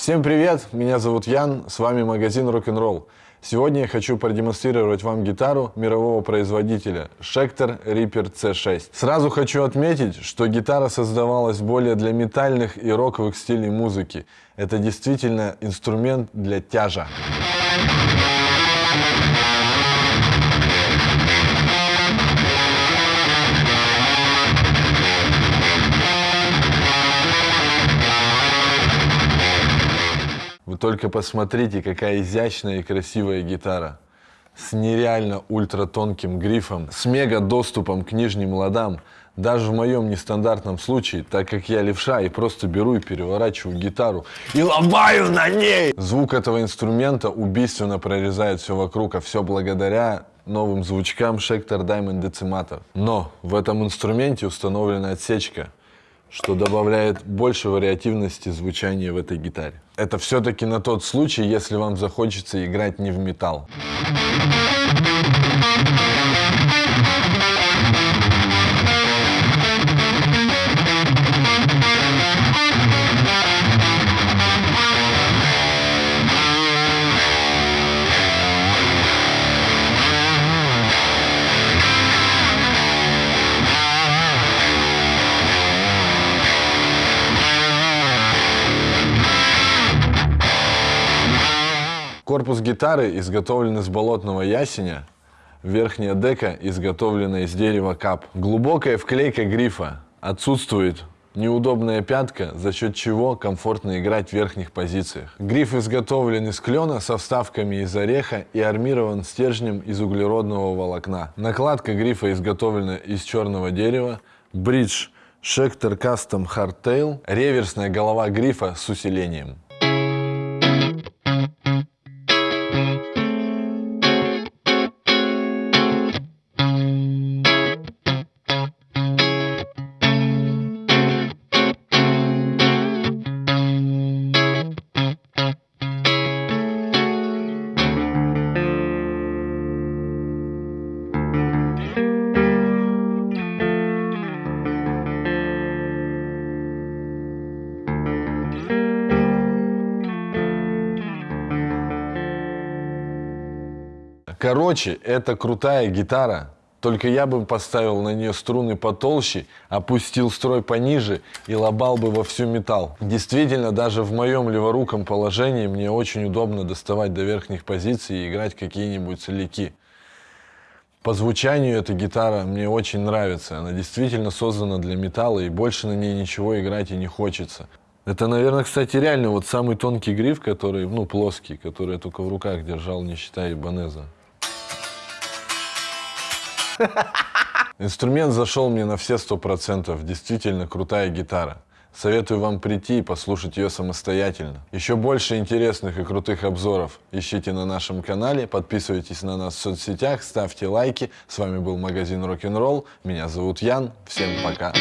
Всем привет, меня зовут Ян, с вами магазин Rock'n'Roll. Сегодня я хочу продемонстрировать вам гитару мирового производителя Schecter Reaper C6. Сразу хочу отметить, что гитара создавалась более для метальных и роковых стилей музыки. Это действительно инструмент для тяжа. Только посмотрите, какая изящная и красивая гитара. С нереально ультратонким грифом, с мега доступом к нижним ладам. Даже в моем нестандартном случае, так как я левша и просто беру и переворачиваю гитару и ломаю на ней. Звук этого инструмента убийственно прорезает все вокруг, а все благодаря новым звучкам Schecter Diamond Decimator. Но в этом инструменте установлена отсечка, что добавляет больше вариативности звучания в этой гитаре. Это все-таки на тот случай, если вам захочется играть не в металл. Корпус гитары изготовлен из болотного ясеня, верхняя дека изготовлена из дерева кап. Глубокая вклейка грифа, отсутствует неудобная пятка, за счет чего комфортно играть в верхних позициях. Гриф изготовлен из клена со вставками из ореха и армирован стержнем из углеродного волокна. Накладка грифа изготовлена из черного дерева. Бридж Schecter Custom Hardtail. Реверсная голова грифа с усилением. Короче, это крутая гитара, только я бы поставил на нее струны потолще, опустил строй пониже и лобал бы во всю металл. Действительно, даже в моем леворуком положении мне очень удобно доставать до верхних позиций и играть какие-нибудь соляки. По звучанию эта гитара мне очень нравится. Она действительно создана для металла, и больше на ней ничего играть и не хочется. Это, наверное, кстати, реально вот самый тонкий гриф, который, ну, плоский, который я только в руках держал, не считая Ибанеза. Инструмент зашел мне на все сто процентов. Действительно крутая гитара. Советую вам прийти и послушать ее самостоятельно. Еще больше интересных и крутых обзоров ищите на нашем канале, подписывайтесь на нас в соцсетях, ставьте лайки. С вами был магазин Rock'n'Roll. Меня зовут Ян. Всем пока.